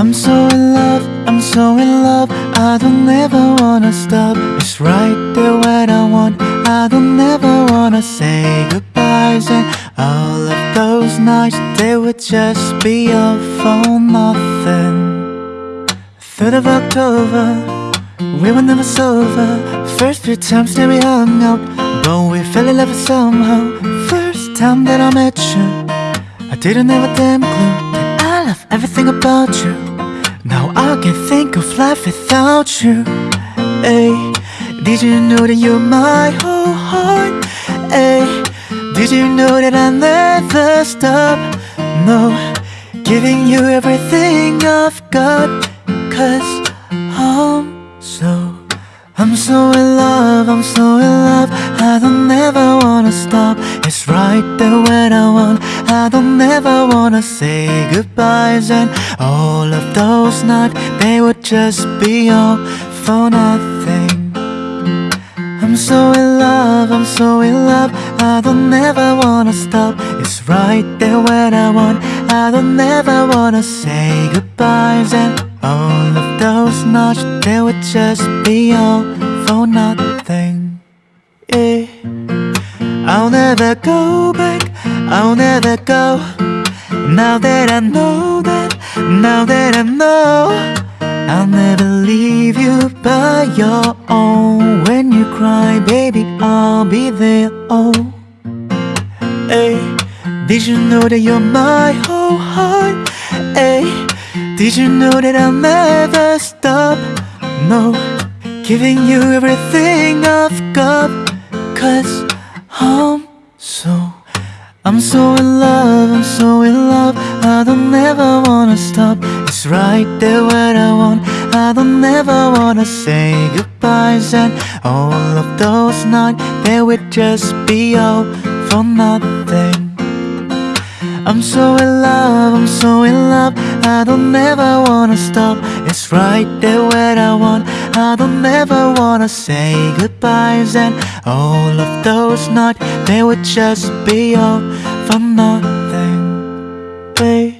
I'm so in love, I'm so in love. I don't ever wanna stop. It's right there where I want. I don't ever wanna say goodbyes. And all of those nights They would just be all for nothing. Third of October We were never sober. First few times that we hung out But we fell in love somehow. First time that I met you I didn't have a damn clue I love everything about you now I can't think of life without you Hey, did you know that you're my whole heart? Hey, did you know that I never stop? No, giving you everything I've got Cause I'm so, say goodbyes And all of those nights They would just be all for nothing. I'm so in love, I'm so in love I don't ever wanna stop. It's right there when I want I don't ever wanna say goodbyes And all of those nights They would just be all for nothing. Yeah. I'll never go back I'll never go Now that I know that Now that I know I'll never leave you by your own When you cry, baby, I'll be there, oh Hey, did you know that you're my whole heart? Hey, did you know that I'll never stop? No, giving you everything I'm so in love, I'm so in love. I don't ever wanna stop. It's right there where I want. I don't ever wanna say goodbyes. And all of those nights They would just be all for nothing. I'm so in love, I'm so in love. I don't ever wanna stop. It's right there where I want. I don't ever wanna say goodbyes. And all of those nights They would just be all for nothing Babe